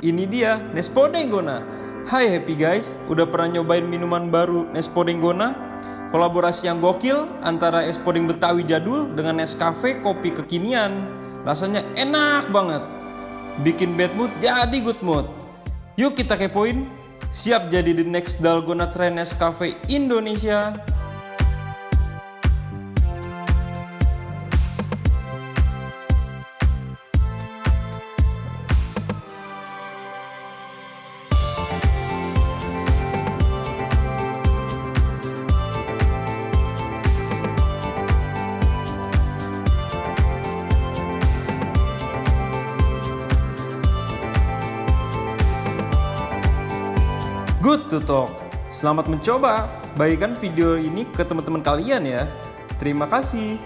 ini dia Nespo Denggona. Hai happy guys, udah pernah nyobain minuman baru Nespo Denggona? Kolaborasi yang gokil antara es podeng Betawi jadul dengan Nescafe kopi kekinian. Rasanya enak banget. Bikin bad mood jadi good mood. Yuk kita kepoin. Siap jadi the next Dalgona Trend Nescafe Indonesia. Good to talk. Selamat mencoba. Bagikan video ini ke teman-teman kalian ya. Terima kasih.